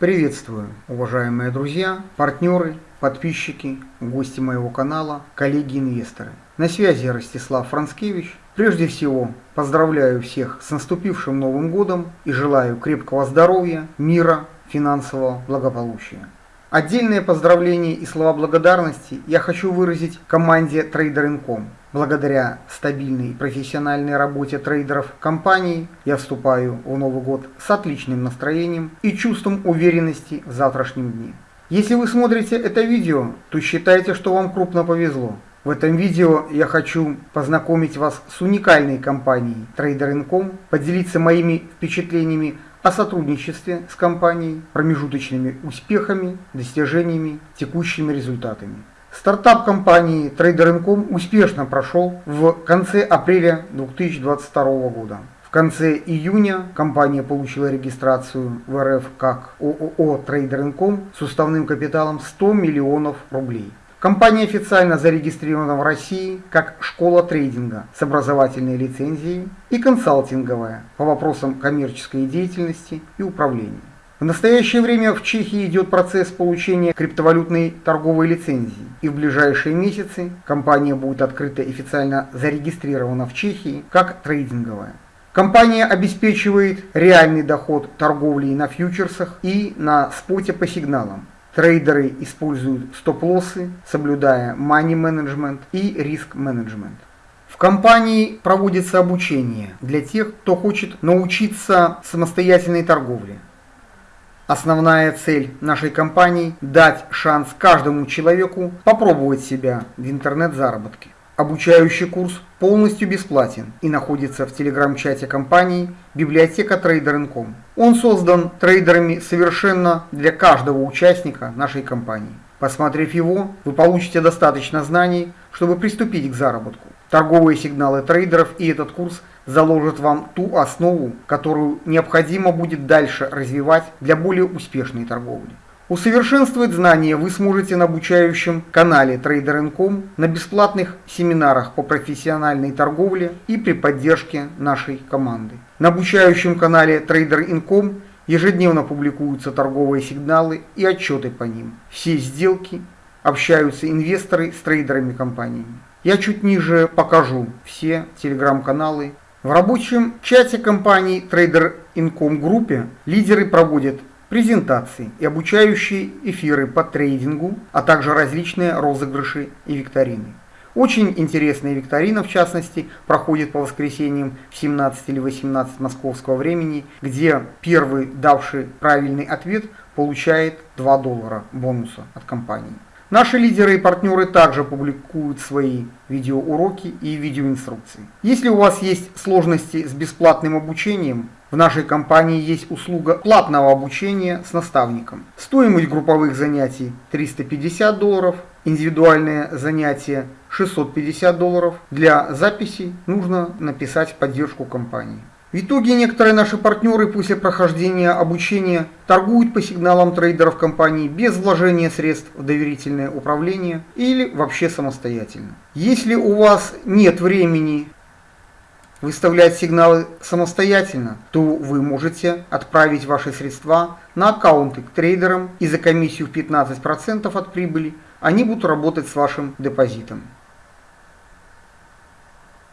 Приветствую, уважаемые друзья, партнеры, подписчики, гости моего канала, коллеги-инвесторы. На связи Ростислав Францкевич. Прежде всего, поздравляю всех с наступившим Новым Годом и желаю крепкого здоровья, мира, финансового благополучия. Отдельное поздравление и слова благодарности я хочу выразить команде Trader.com. Благодаря стабильной и профессиональной работе трейдеров компании я вступаю в Новый год с отличным настроением и чувством уверенности в завтрашнем дне. Если вы смотрите это видео, то считайте, что вам крупно повезло. В этом видео я хочу познакомить вас с уникальной компанией Trader.com, поделиться моими впечатлениями о сотрудничестве с компанией, промежуточными успехами, достижениями, текущими результатами. Стартап компании Trader.com успешно прошел в конце апреля 2022 года. В конце июня компания получила регистрацию в РФ как ООО Trader.com с уставным капиталом 100 миллионов рублей. Компания официально зарегистрирована в России как школа трейдинга с образовательной лицензией и консалтинговая по вопросам коммерческой деятельности и управления. В настоящее время в Чехии идет процесс получения криптовалютной торговой лицензии, и в ближайшие месяцы компания будет открыта официально зарегистрирована в Чехии как трейдинговая. Компания обеспечивает реальный доход торговли на фьючерсах и на споте по сигналам, Трейдеры используют стоп-лоссы, соблюдая money management и риск менеджмент. В компании проводится обучение для тех, кто хочет научиться самостоятельной торговле. Основная цель нашей компании – дать шанс каждому человеку попробовать себя в интернет-заработке. Обучающий курс полностью бесплатен и находится в телеграм-чате компании библиотека Trader.com. Он создан трейдерами совершенно для каждого участника нашей компании. Посмотрев его, вы получите достаточно знаний, чтобы приступить к заработку. Торговые сигналы трейдеров и этот курс заложат вам ту основу, которую необходимо будет дальше развивать для более успешной торговли. Усовершенствовать знания вы сможете на обучающем канале Trader.com, на бесплатных семинарах по профессиональной торговле и при поддержке нашей команды. На обучающем канале Trader.com ежедневно публикуются торговые сигналы и отчеты по ним. Все сделки общаются инвесторы с трейдерами компаниями. Я чуть ниже покажу все телеграм-каналы. В рабочем чате компании Trader.com группе лидеры проводят презентации и обучающие эфиры по трейдингу, а также различные розыгрыши и викторины. Очень интересная викторина, в частности, проходит по воскресеньям в 17 или 18 московского времени, где первый, давший правильный ответ, получает 2 доллара бонуса от компании. Наши лидеры и партнеры также публикуют свои видеоуроки и видеоинструкции. Если у вас есть сложности с бесплатным обучением, в нашей компании есть услуга платного обучения с наставником. Стоимость групповых занятий 350 долларов, индивидуальное занятие 650 долларов. Для записи нужно написать поддержку компании. В итоге некоторые наши партнеры после прохождения обучения торгуют по сигналам трейдеров компании без вложения средств в доверительное управление или вообще самостоятельно. Если у вас нет времени выставлять сигналы самостоятельно, то вы можете отправить ваши средства на аккаунты к трейдерам и за комиссию в 15% от прибыли они будут работать с вашим депозитом.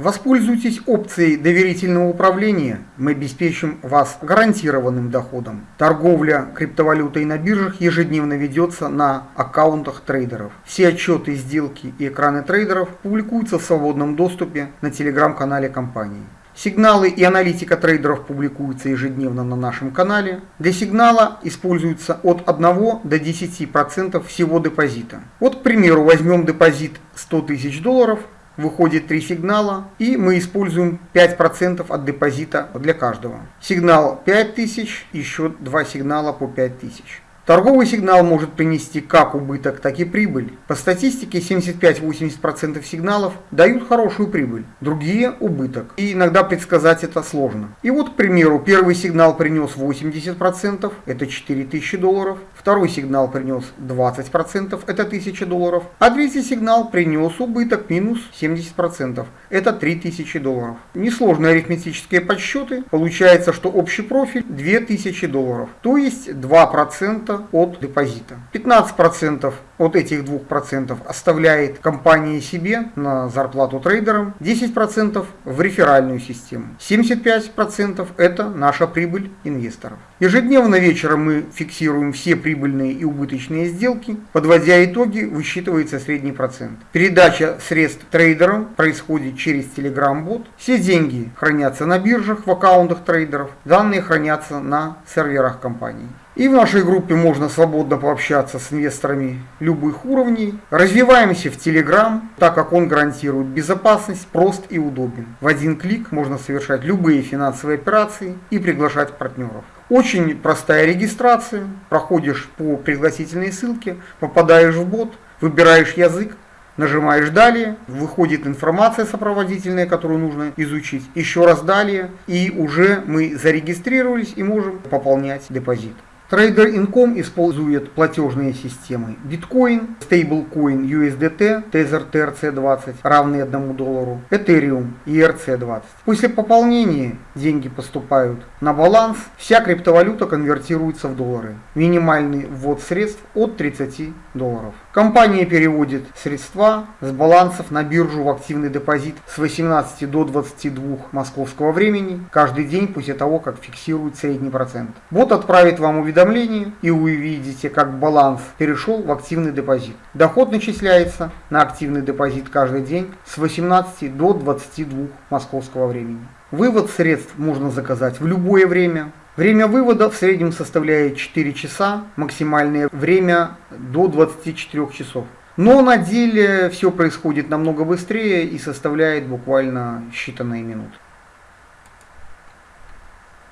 Воспользуйтесь опцией доверительного управления, мы обеспечим вас гарантированным доходом. Торговля криптовалютой на биржах ежедневно ведется на аккаунтах трейдеров. Все отчеты, сделки и экраны трейдеров публикуются в свободном доступе на телеграм-канале компании. Сигналы и аналитика трейдеров публикуются ежедневно на нашем канале. Для сигнала используется от 1 до 10% всего депозита. Вот, к примеру, возьмем депозит 100 тысяч долларов выходит три сигнала, и мы используем 5% от депозита для каждого. Сигнал 5000, еще два сигнала по 5000. Торговый сигнал может принести как убыток, так и прибыль. По статистике 75-80% сигналов дают хорошую прибыль, другие – убыток. И иногда предсказать это сложно. И вот, к примеру, первый сигнал принес 80%, это 4000 долларов. Второй сигнал принес 20%, это 1000 долларов. А третий сигнал принес убыток минус 70%, это 3000 долларов. Несложные арифметические подсчеты. Получается, что общий профиль 2000 долларов, то есть 2% от депозита. 15% от этих 2% оставляет компания себе на зарплату трейдерам, 10% в реферальную систему, 75% это наша прибыль инвесторов. Ежедневно вечером мы фиксируем все прибыльные и убыточные сделки, подводя итоги, высчитывается средний процент. Передача средств трейдерам происходит через Telegram-бот, все деньги хранятся на биржах в аккаунтах трейдеров, данные хранятся на серверах компании. И в нашей группе можно свободно пообщаться с инвесторами любых уровней. Развиваемся в Telegram, так как он гарантирует безопасность, прост и удобен. В один клик можно совершать любые финансовые операции и приглашать партнеров. Очень простая регистрация, проходишь по пригласительной ссылке, попадаешь в бот, выбираешь язык, Нажимаешь «Далее», выходит информация сопроводительная, которую нужно изучить. Еще раз «Далее», и уже мы зарегистрировались и можем пополнять депозит. Trader Income использует платежные системы Bitcoin, Stablecoin USDT, Tether TRC20 равный 1 доллару, Ethereum и ERC20. После пополнения деньги поступают на баланс, вся криптовалюта конвертируется в доллары. Минимальный ввод средств от 30 долларов. Компания переводит средства с балансов на биржу в активный депозит с 18 до 22 московского времени каждый день после того, как фиксирует средний процент. Бот отправит вам уведомление и вы видите, как баланс перешел в активный депозит. Доход начисляется на активный депозит каждый день с 18 до 22 московского времени. Вывод средств можно заказать в любое время. Время вывода в среднем составляет 4 часа, максимальное время до 24 часов. Но на деле все происходит намного быстрее и составляет буквально считанные минуты.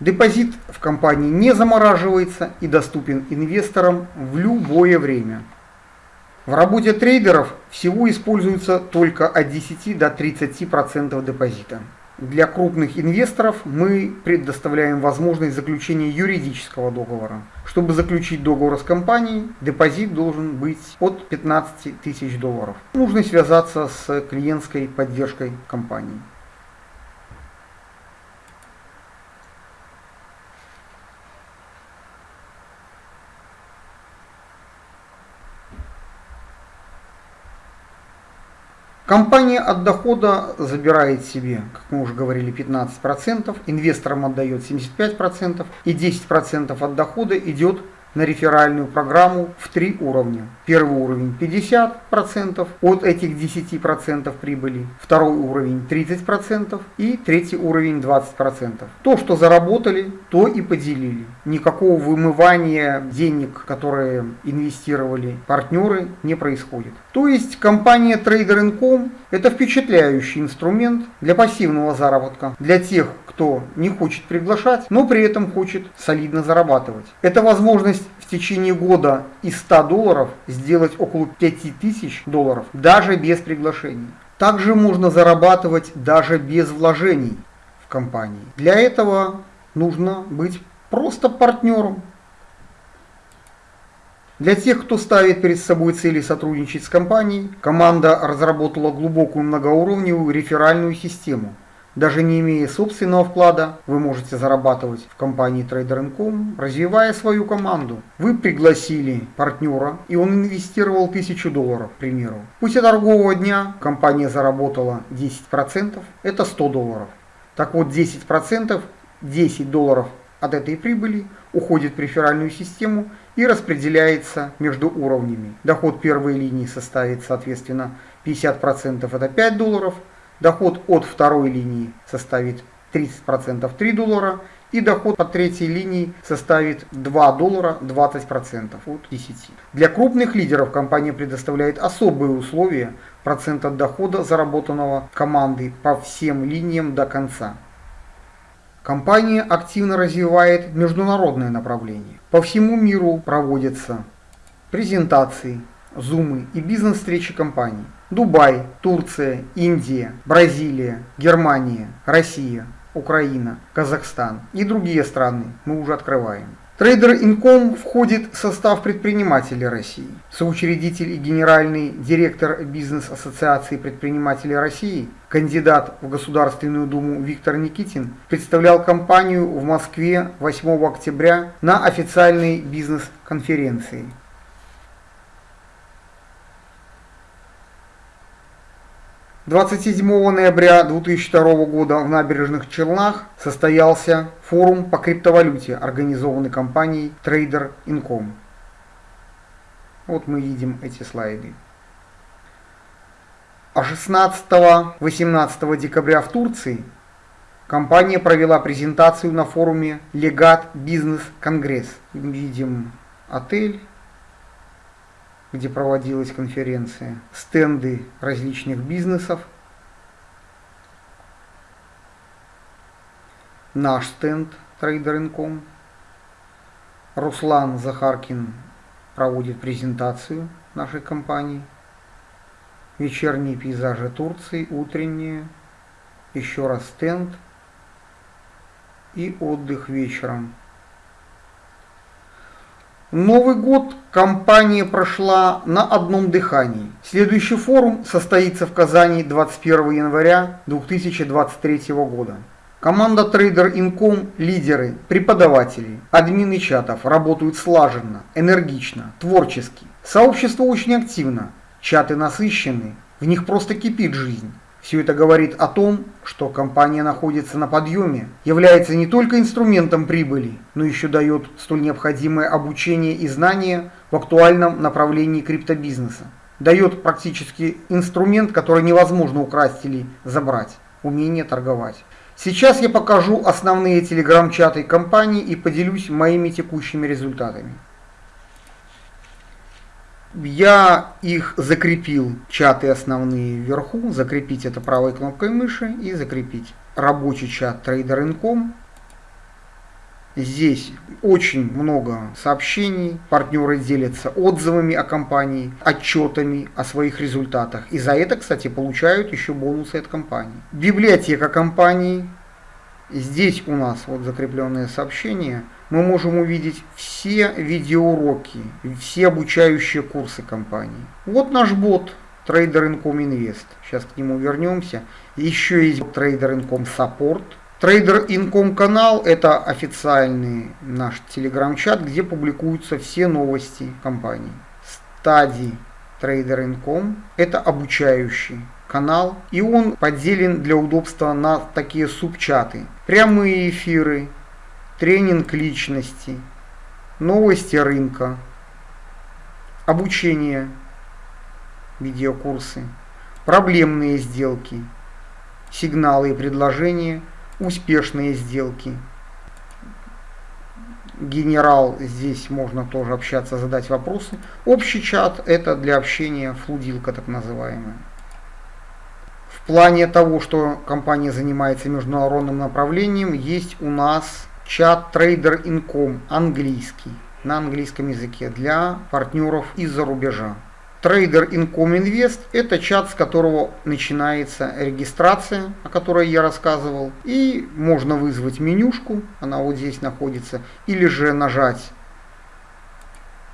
Депозит в компании не замораживается и доступен инвесторам в любое время. В работе трейдеров всего используется только от 10 до 30% депозита. Для крупных инвесторов мы предоставляем возможность заключения юридического договора. Чтобы заключить договор с компанией, депозит должен быть от 15 тысяч долларов. Нужно связаться с клиентской поддержкой компании. Компания от дохода забирает себе, как мы уже говорили, 15%, инвесторам отдает 75% и 10% от дохода идет на реферальную программу в три уровня. Первый уровень 50% от этих 10% прибыли, второй уровень 30% и третий уровень 20%. То, что заработали, то и поделили. Никакого вымывания денег, которые инвестировали партнеры, не происходит. То есть компания Trader.com это впечатляющий инструмент для пассивного заработка, для тех, кто не хочет приглашать, но при этом хочет солидно зарабатывать. Это возможность в течение года из 100 долларов сделать около 5000 долларов, даже без приглашений. Также можно зарабатывать даже без вложений в компании. Для этого нужно быть просто партнером. Для тех, кто ставит перед собой цели сотрудничать с компанией, команда разработала глубокую многоуровневую реферальную систему – даже не имея собственного вклада, вы можете зарабатывать в компании Trader.com, развивая свою команду. Вы пригласили партнера, и он инвестировал 1000 долларов, к примеру. После торгового дня компания заработала 10%, это 100 долларов. Так вот, 10%, 10 долларов от этой прибыли уходит в реферальную систему и распределяется между уровнями. Доход первой линии составит, соответственно, 50% это 5 долларов, Доход от второй линии составит 30% 3 доллара и доход по третьей линии составит 2 доллара 20% от 10. Для крупных лидеров компания предоставляет особые условия процент от дохода заработанного командой по всем линиям до конца. Компания активно развивает международное направление. По всему миру проводятся презентации, зумы и бизнес-встречи компаний. Дубай, Турция, Индия, Бразилия, Германия, Россия, Украина, Казахстан и другие страны мы уже открываем. Трейдер Инком входит в состав предпринимателей России. Соучредитель и генеральный директор Бизнес-ассоциации предпринимателей России, кандидат в Государственную Думу Виктор Никитин, представлял компанию в Москве 8 октября на официальной бизнес-конференции. 27 ноября 2002 года в набережных Челнах состоялся форум по криптовалюте, организованный компанией Trader Income. Вот мы видим эти слайды. А 16-18 декабря в Турции компания провела презентацию на форуме Легат Бизнес Конгресс. Видим отель, где проводилась конференция, стенды различных бизнесов, наш стенд Trader.com. Руслан Захаркин проводит презентацию нашей компании. Вечерние пейзажи Турции, утренние, еще раз стенд и отдых вечером. Новый год компания прошла на одном дыхании. Следующий форум состоится в Казани 21 января 2023 года. Команда Trader Income – лидеры, преподаватели, админы чатов работают слаженно, энергично, творчески. Сообщество очень активно, чаты насыщены, в них просто кипит жизнь. Все это говорит о том, что компания находится на подъеме, является не только инструментом прибыли, но еще дает столь необходимое обучение и знания в актуальном направлении криптобизнеса. Дает практически инструмент, который невозможно украсть или забрать – умение торговать. Сейчас я покажу основные телеграм-чаты компании и поделюсь моими текущими результатами. Я их закрепил, чаты основные вверху, закрепить это правой кнопкой мыши и закрепить. Рабочий чат Trader.com. Здесь очень много сообщений, партнеры делятся отзывами о компании, отчетами о своих результатах. И за это, кстати, получают еще бонусы от компании. Библиотека компании. Здесь у нас вот закрепленные сообщения – мы можем увидеть все видеоуроки, все обучающие курсы компании. Вот наш бот Trader Income Invest. Сейчас к нему вернемся. Еще есть Trader Income Support. Trader Income канал это официальный наш телеграм-чат, где публикуются все новости компании. Стадии Trader Income это обучающий канал, и он поделен для удобства на такие субчаты. Прямые эфиры, тренинг личности, новости рынка, обучение, видеокурсы, проблемные сделки, сигналы и предложения, успешные сделки. Генерал, здесь можно тоже общаться, задать вопросы. Общий чат это для общения, флудилка так называемая. В плане того, что компания занимается международным направлением, есть у нас чат Trader Income английский на английском языке для партнеров из-за рубежа. Trader Income Invest – это чат, с которого начинается регистрация, о которой я рассказывал. И можно вызвать менюшку, она вот здесь находится, или же нажать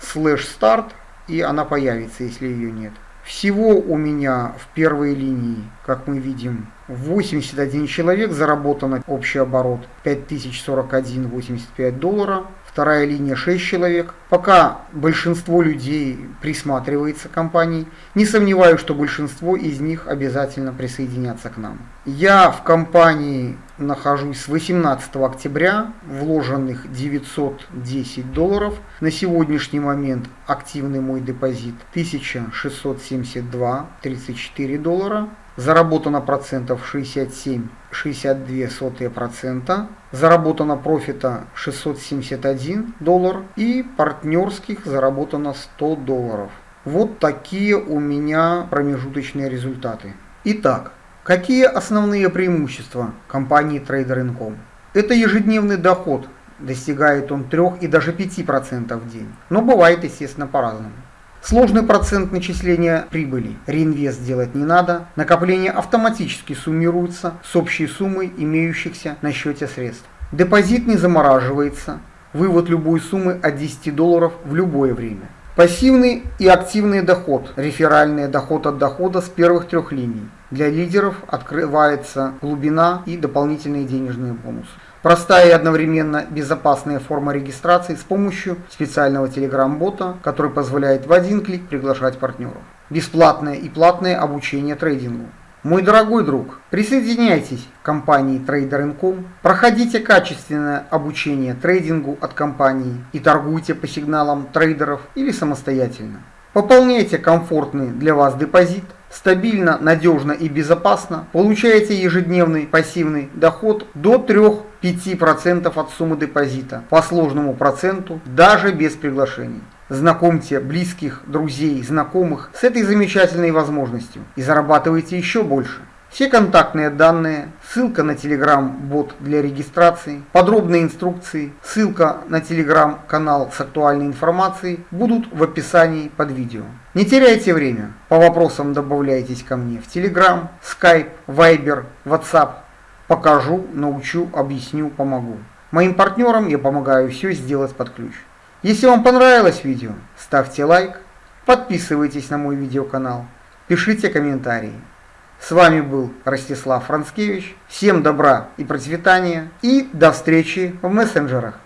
слэш старт, и она появится, если ее нет. Всего у меня в первой линии, как мы видим, 81 человек, заработано общий оборот 5041,85 доллара. Вторая линия 6 человек. Пока большинство людей присматривается к компании, не сомневаюсь, что большинство из них обязательно присоединятся к нам. Я в компании нахожусь с 18 октября, вложенных 910 долларов. На сегодняшний момент активный мой депозит 1672,34 доллара. Заработано процентов 67,62 процента. Заработано профита 671 доллар и партнерских заработано 100 долларов. Вот такие у меня промежуточные результаты. Итак, Какие основные преимущества компании Trader Income? Это ежедневный доход Достигает он 3 и даже 5% в день. Но бывает, естественно, по-разному. Сложный процент начисления прибыли. Реинвест делать не надо. Накопление автоматически суммируется с общей суммой имеющихся на счете средств. Депозит не замораживается. Вывод любой суммы от 10 долларов в любое время. Пассивный и активный доход, реферальный доход от дохода с первых трех линий. Для лидеров открывается глубина и дополнительные денежные бонусы. Простая и одновременно безопасная форма регистрации с помощью специального телеграм-бота, который позволяет в один клик приглашать партнеров. Бесплатное и платное обучение трейдингу. Мой дорогой друг, присоединяйтесь к компании Trader.com, проходите качественное обучение трейдингу от компании и торгуйте по сигналам трейдеров или самостоятельно. Пополняйте комфортный для вас депозит, стабильно, надежно и безопасно, получаете ежедневный пассивный доход до 3-5% от суммы депозита по сложному проценту, даже без приглашений. Знакомьте близких, друзей, знакомых с этой замечательной возможностью и зарабатывайте еще больше. Все контактные данные, ссылка на телеграм-бот для регистрации, подробные инструкции, ссылка на телеграм-канал с актуальной информацией будут в описании под видео. Не теряйте время, по вопросам добавляйтесь ко мне в телеграм, скайп, вайбер, ватсап. Покажу, научу, объясню, помогу. Моим партнерам я помогаю все сделать под ключ. Если вам понравилось видео, ставьте лайк, подписывайтесь на мой видеоканал, пишите комментарии. С вами был Ростислав Францкевич. Всем добра и процветания и до встречи в мессенджерах.